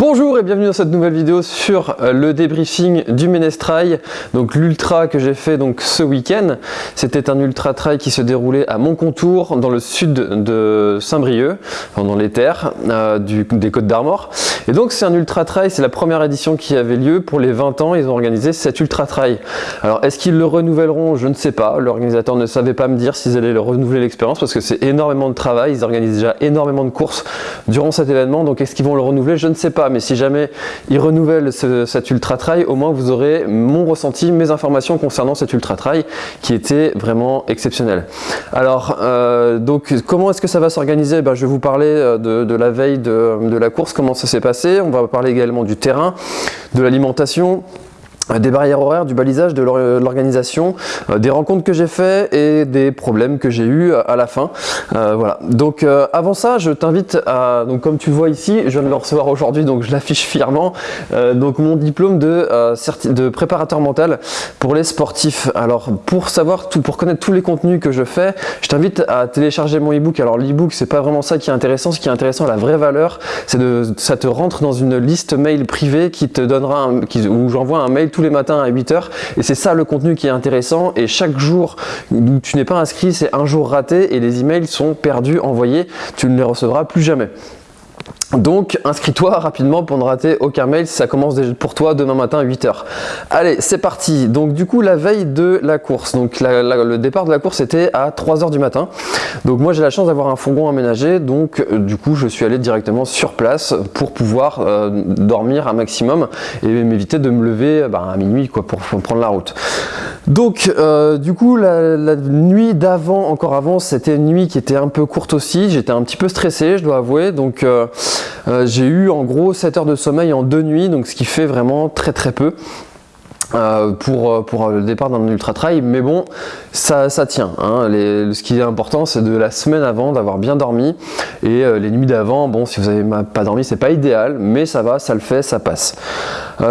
Bonjour et bienvenue dans cette nouvelle vidéo sur euh, le débriefing du Ménestrail, donc l'ultra que j'ai fait donc ce week-end. C'était un ultra trail qui se déroulait à Montcontour, dans le sud de Saint-Brieuc, dans les terres euh, des Côtes d'Armor. Et donc c'est un ultra trail, c'est la première édition qui avait lieu pour les 20 ans. Ils ont organisé cet ultra trail. Alors est-ce qu'ils le renouvelleront? Je ne sais pas. L'organisateur ne savait pas me dire s'ils allaient le renouveler l'expérience parce que c'est énormément de travail. Ils organisent déjà énormément de courses durant cet événement. Donc est-ce qu'ils vont le renouveler? Je ne sais pas mais si jamais ils renouvellent cet ultra trail, au moins vous aurez mon ressenti, mes informations concernant cet ultra trail qui était vraiment exceptionnel. Alors, euh, donc comment est-ce que ça va s'organiser? Ben, Je vais vous parler euh, de, la veille de la course, comment ça s'est passé. On va parler également du terrain, de l'alimentation, des barrières horaires, du balisage, de l'organisation, euh, des rencontres que j'ai fait et des problèmes que j'ai eu à la fin. Euh, voilà. Donc euh, avant ça, je t'invite à, donc comme tu vois ici, je viens de le recevoir aujourd'hui, donc je l'affiche fièrement. donc mon diplôme de, de préparateur mental pour les sportifs. Alors pour savoir tout, pour connaître tous les contenus que je fais, je t'invite à télécharger mon ebook. Alors l'ebook, c'est pas vraiment ça qui est intéressant. Ce qui est intéressant, la vraie valeur, c'est de ça te rentre dans une liste mail privée qui te donnera, un, où j'envoie un mail tout les matins à 8h et c'est ça le contenu qui est intéressant. Et chaque jour où tu n'es pas inscrit c'est un jour raté et les emails sont perdus, envoyés, tu ne les recevras plus jamais. Donc inscris-toi rapidement pour ne rater aucun mail ça commence déjà pour toi demain matin à 8h. Allez, c'est parti. Donc du coup la veille de la course, donc le départ de la course était à 3h du matin. Donc moi j'ai la chance d'avoir un fourgon aménagé, donc euh, du coup je suis allé directement sur place pour pouvoir euh, dormir un maximum et m'éviter de me lever bah, à minuit pour, prendre la route. Donc euh, du coup la, nuit d'avant, encore avant, c'était une nuit qui était un peu courte aussi. J'étais un petit peu stressé, je dois avouer. Donc euh, j'ai eu en gros 7 heures de sommeil en deux nuits, donc ce qui fait vraiment très très peu. Euh, pour, euh, pour le départ d'un ultra trail mais bon ça, ça tient hein. ce qui est important c'est de la semaine avant d'avoir bien dormi. Et les nuits d'avant bon si vous n'avez pas dormi c'est pas idéal mais ça va ça le fait ça passe.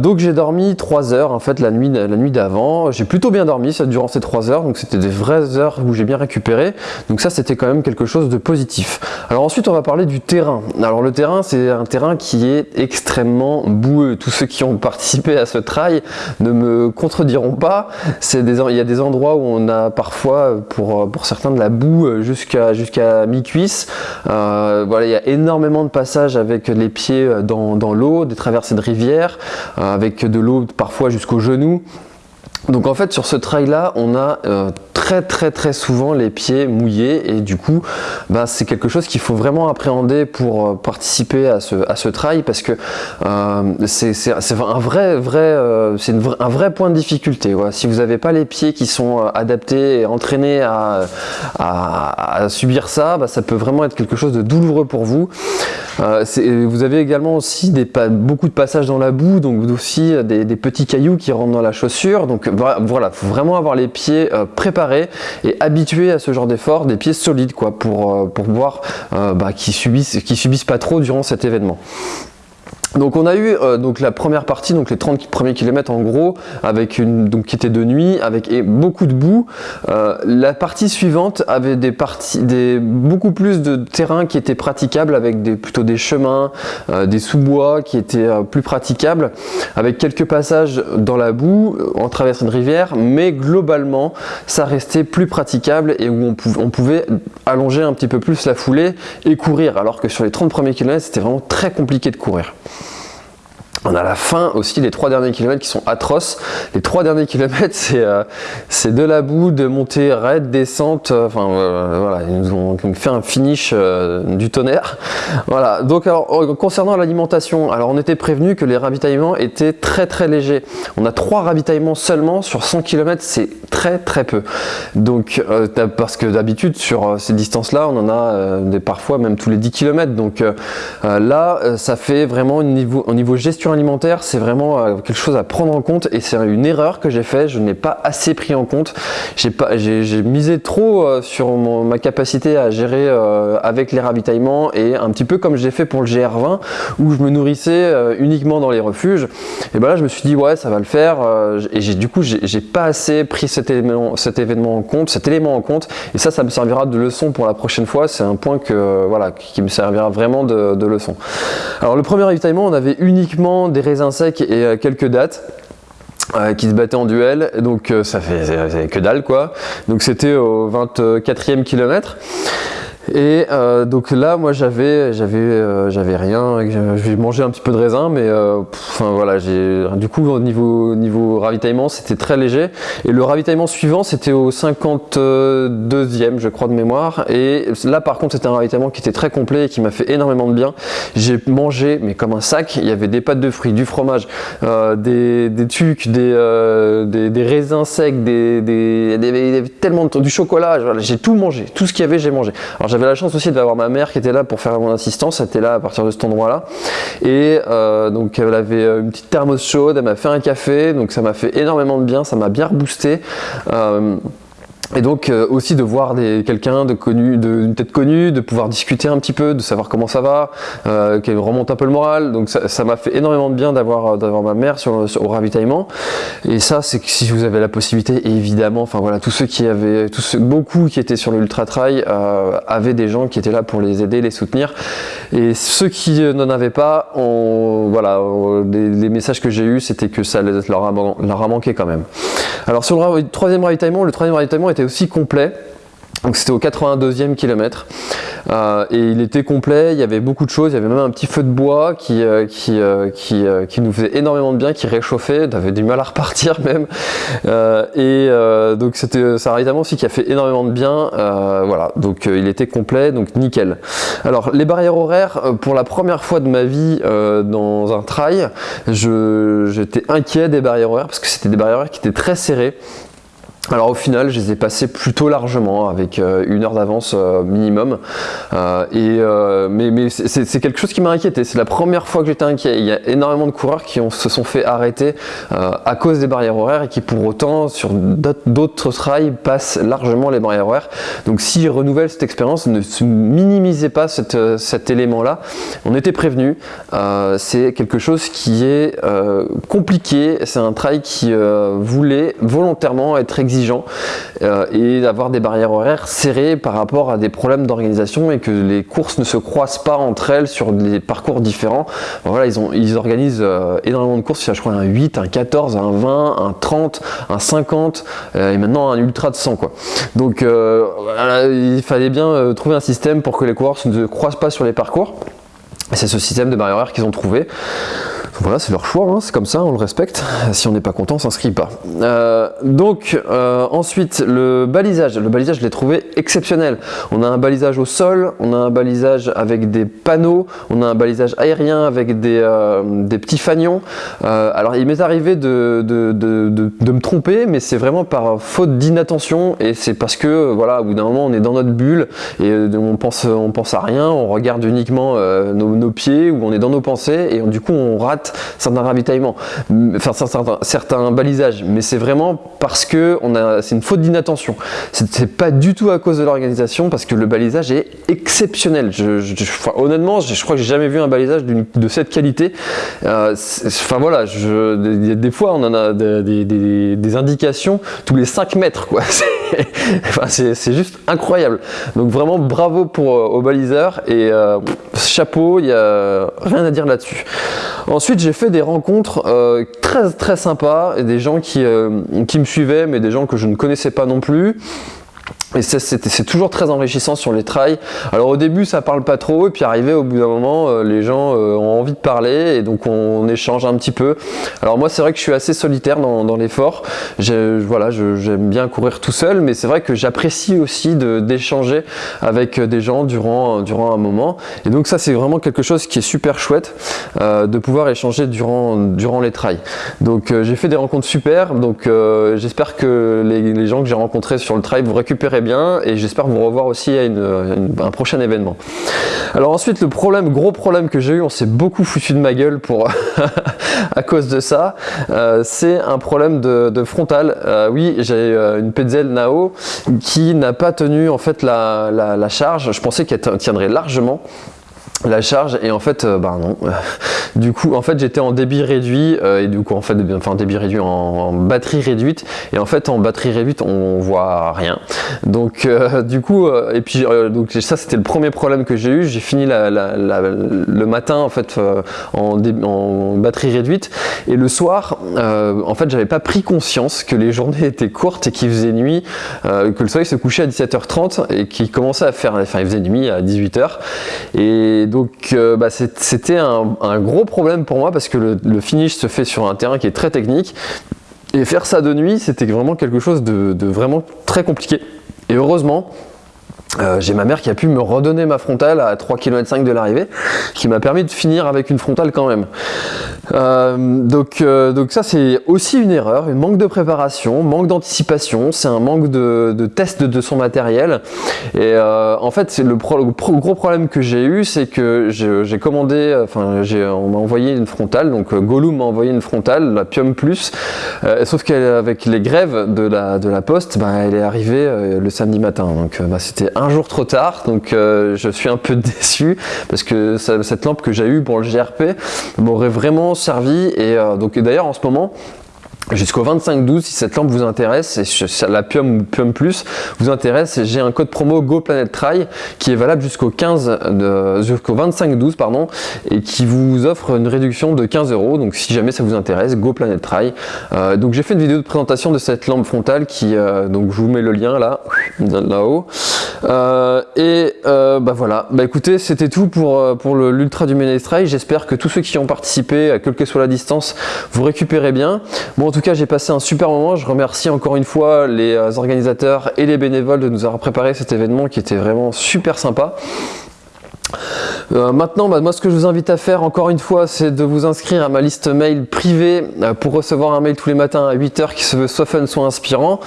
Donc j'ai dormi 3 heures en fait la nuit, la nuit d'avant. J'ai plutôt bien dormi ça, durant ces 3 heures. Donc c'était des vraies heures où j'ai bien récupéré. Donc ça c'était quand même quelque chose de positif. Alors ensuite on va parler du terrain. Alors le terrain c'est un terrain qui est extrêmement boueux. Tous ceux qui ont participé à ce trail ne me contrediront pas. Des, il y a des endroits où on a parfois, pour, pour certains, de la boue jusqu'à jusqu'à mi-cuisse. Euh, voilà, il y a énormément de passages avec les pieds dans, dans l'eau, des traversées de rivières, euh, avec de l'eau parfois jusqu'aux genoux. Donc en fait sur ce trail là on a euh, très très très souvent les pieds mouillés. Et du coup bah, c'est quelque chose qu'il faut vraiment appréhender pour euh, participer à ce, à ce trail parce que euh, c'est un vrai vrai euh, c'est un vrai point de difficulté si vous n'avez pas les pieds qui sont adaptés et entraînés à, subir ça bah, ça peut vraiment être quelque chose de douloureux pour vous. Vous avez également aussi des, beaucoup de passages dans la boue donc aussi des, des petits cailloux qui rentrent dans la chaussure. Donc voilà faut vraiment avoir les pieds préparés et habitué à ce genre d'effort, des pieds solides quoi, pour, euh, pour voir euh, bah, qui subissent, subissent pas trop durant cet événement. Donc on a eu euh, donc la première partie, donc les 30 premiers kilomètres en gros, avec une donc qui était de nuit, avec beaucoup de boue. Euh, la partie suivante avait des parties, des beaucoup plus de terrain qui était praticable, avec des plutôt des chemins, euh, des sous-bois qui étaient plus praticables, avec quelques passages dans la boue, en traversant une rivière, mais globalement ça restait plus praticable et où on, on pouvait allonger un petit peu plus la foulée et courir, alors que sur les 30 premiers kilomètres c'était vraiment très compliqué de courir. On a la fin aussi, les trois derniers kilomètres qui sont atroces. Les trois derniers kilomètres, c'est euh, de la boue, de montée raide, descente. Euh, enfin euh, voilà, ils nous ont fait un finish du tonnerre. Voilà. Donc alors concernant l'alimentation, alors on était prévenu que les ravitaillements étaient très très légers. On a trois ravitaillements seulement sur 100 km, c'est très très peu. Donc parce que d'habitude sur ces distances-là, on en a des parfois même tous les 10 km. Donc là, ça fait vraiment au niveau, au niveau gestion alimentaire, c'est vraiment euh, quelque chose à prendre en compte et c'est une erreur que j'ai fait. Je n'ai pas assez pris en compte. J'ai misé trop euh, sur ma capacité à gérer euh, avec les ravitaillements et un petit peu comme j'ai fait pour le GR20 où je me nourrissais uniquement dans les refuges. Et ben là, je me suis dit ouais, ça va le faire. et du coup, j'ai pas assez pris cet élément, cet événement en compte, cet élément en compte. Et ça, ça me servira de leçon pour la prochaine fois. C'est un point que voilà, qui me servira vraiment de leçon. Alors le premier ravitaillement, on avait uniquement des raisins secs et euh, quelques dates. Euh, qui se battaient en duel, donc euh, ça fait que dalle quoi. Donc c'était au 24e kilomètre. Et euh, donc là, moi j'avais j'avais euh, j'avais rien. J'ai mangé un petit peu de raisin, mais euh, enfin voilà, j'ai du coup au niveau niveau ravitaillement, c'était très léger. Et le ravitaillement suivant, c'était au 52e, je crois de mémoire. Et là, par contre, c'était un ravitaillement qui était très complet et qui m'a fait énormément de bien. J'ai mangé, mais comme un sac. Il y avait des pâtes de fruits, du fromage, des des tucs, des, des, des raisins secs, des, des, des, tellement de, du chocolat. J'ai tout mangé, tout ce qu'il y avait, j'ai mangé. J'avais la chance aussi d'avoir ma mère qui était là pour faire mon assistance, elle était là à partir de cet endroit-là. Et euh, donc elle avait une petite thermos chaude, elle m'a fait un café, donc ça m'a fait énormément de bien, ça m'a bien reboosté. Euh, et donc euh, aussi de voir quelqu'un de connu, tête connue, de pouvoir discuter un petit peu, de savoir comment ça va, euh, qu'elle remonte un peu le moral. Donc ça m'a fait énormément de bien d'avoir d'avoir ma mère au ravitaillement. Et ça, c'est que si vous avez la possibilité, évidemment, enfin voilà, tous ceux qui avaient, beaucoup qui étaient sur l'ultra trail euh, avaient des gens qui étaient là pour les aider, les soutenir. Et ceux qui n'en avaient pas, voilà, les, messages que j'ai eus, c'était que ça leur a, manqué quand même. Alors sur le troisième ravitaillement, le troisième ravitaillement était aussi complet. Donc c'était au 82e kilomètre. Euh, et il était complet, il y avait beaucoup de choses, il y avait même un petit feu de bois qui, euh, qui, euh, qui, nous faisait énormément de bien, qui réchauffait, on avait du mal à repartir même. Et donc c'était un ravitaillement aussi qui a fait énormément de bien, voilà. Donc il était complet. Donc nickel. Alors les barrières horaires, pour la première fois de ma vie dans un trail, j'étais inquiet des barrières horaires parce que c'était des barrières horaires qui étaient très serrées alors au final, je les ai passés plutôt largement, avec euh, une heure d'avance euh, minimum. Euh, mais, c'est quelque chose qui m'a inquiété. C'est la première fois que j'étais inquiet. Il y a énormément de coureurs qui se sont fait arrêter à cause des barrières horaires et qui pour autant, sur d'autres trails, passent largement les barrières horaires. Donc s'ils renouvellent cette expérience, ne minimisez pas cet élément-là. On était prévenu. c'est quelque chose qui est compliqué. C'est un trail qui voulait volontairement être exigeant euh, et d'avoir des barrières horaires serrées par rapport à des problèmes d'organisation et que les courses ne se croisent pas entre elles sur des parcours différents. voilà, ils, organisent euh, énormément de courses, je crois un 8, un 14, un 20, un 30, un 50 euh, et maintenant un ultra de 100 quoi. Donc il fallait bien trouver un système pour que les coureurs ne se croisent pas sur les parcours. C'est ce système de barrières horaires qu'ils ont trouvé. Voilà, c'est leur choix, hein, c'est comme ça, on le respecte. Si on n'est pas content, on s'inscrit pas. Euh, donc, euh, ensuite, le balisage. Le balisage, je l'ai trouvé exceptionnel. On a un balisage au sol, on a un balisage avec des panneaux, on a un balisage aérien avec des, euh, des petits fanions. alors, il m'est arrivé de, de, de, de, me tromper, mais c'est vraiment par faute d'inattention et c'est parce que, voilà, au bout d'un moment, on est dans notre bulle et on pense, on pense à rien, on regarde uniquement nos, nos, pieds ou on est dans nos pensées et du coup, on rate certains ravitaillements, enfin certains, balisages, mais c'est vraiment parce que c'est une faute d'inattention. C'est pas du tout à cause de l'organisation parce que le balisage est exceptionnel. Honnêtement, je, crois que j'ai jamais vu un balisage de cette qualité. Euh, enfin voilà, je, des, fois on en a des, indications tous les 5 mètres. c'est juste incroyable. Donc vraiment bravo pour euh, au baliseur et euh, chapeau, il y a rien à dire là-dessus. Ensuite, j'ai fait des rencontres euh, très très sympas et des gens qui, qui me suivaient, mais des gens que je ne connaissais pas non plus. Et c'est toujours très enrichissant sur les trails. Alors au début ça parle pas trop et puis arrivé au bout d'un moment euh, les gens euh, ont envie de parler et donc on, échange un petit peu. Alors moi c'est vrai que je suis assez solitaire dans, l'effort. Voilà, j'aime bien courir tout seul mais c'est vrai que j'apprécie aussi d'échanger avec des gens durant, durant un moment. Et donc ça c'est vraiment quelque chose qui est super chouette euh, de pouvoir échanger durant, durant les trails. Donc j'ai fait des rencontres super donc j'espère que les, les gens que j'ai rencontrés sur le trail vous récupérez et j'espère vous revoir aussi à un prochain événement. Alors ensuite, le problème, gros problème que j'ai eu, on s'est beaucoup foutu de ma gueule pour à cause de ça, euh, c'est un problème de, frontal. Euh, oui, j'ai euh, une Petzl Nao qui n'a pas tenu en fait la charge. Je pensais qu'elle tiendrait largement la charge et en fait euh, bah non. Du coup en fait j'étais en débit réduit euh, et du coup en fait enfin débit réduit en, batterie réduite. Et en fait en batterie réduite on voit rien. Donc euh, du coup et puis donc ça c'était le premier problème que j'ai eu. J'ai fini le matin en fait en, en, batterie réduite. Et le soir en fait j'avais pas pris conscience que les journées étaient courtes et qu'il faisait nuit que le soleil se couchait à 17h30 et qu'il commençait à faire enfin il faisait nuit à 18h et donc euh, bah, c'était un, gros problème pour moi parce que le, finish se fait sur un terrain qui est très technique. Et faire ça de nuit c'était vraiment quelque chose de vraiment très compliqué. Et heureusement euh, j'ai ma mère qui a pu me redonner ma frontale à 3 km de l'arrivée, qui m'a permis de finir avec une frontale quand même. Euh, donc, euh, donc ça c'est aussi une erreur, un manque de préparation, manque d'anticipation, c'est un manque de, test de son matériel. Et en fait, le, gros problème que j'ai eu, c'est que j'ai commandé, enfin on m'a envoyé une frontale, donc Gollum m'a envoyé une frontale, la Pium Plus, sauf qu'avec les grèves de la, poste, bah, elle est arrivée le samedi matin, donc bah, c'était jour trop tard, donc euh, je suis un peu déçu parce que cette lampe que j'ai eue pour le GRP m'aurait vraiment servi et euh, donc d'ailleurs en ce moment jusqu'au 25-12 si cette lampe vous intéresse et la Pium ou Pium Plus vous intéresse j'ai un code promo GoPlanetTry qui est valable jusqu'au 15 jusqu'au 25-12 pardon et qui vous offre une réduction de 15 euros. Donc si jamais ça vous intéresse GoPlanetTry euh, donc j'ai fait une vidéo de présentation de cette lampe frontale qui euh, donc je vous mets le lien là là-haut. Euh, et euh, bah voilà bah écoutez c'était tout pour, pour l'ultra du Menestray j'espère que tous ceux qui ont participé quelle que soit la distance vous récupérez bien bon en tout cas, j'ai passé un super moment. Je remercie encore une fois les euh, organisateurs et les bénévoles de nous avoir préparé cet événement qui était vraiment super sympa. Euh, maintenant, bah, moi ce que je vous invite à faire encore une fois, c'est de vous inscrire à ma liste mail privée euh, pour recevoir un mail tous les matins à 8h qui se veut soit fun, soit inspirant.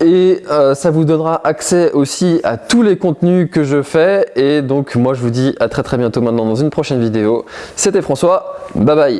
Et ça vous donnera accès aussi à tous les contenus que je fais. Et donc moi je vous dis à très très bientôt maintenant dans une prochaine vidéo. C'était François, bye bye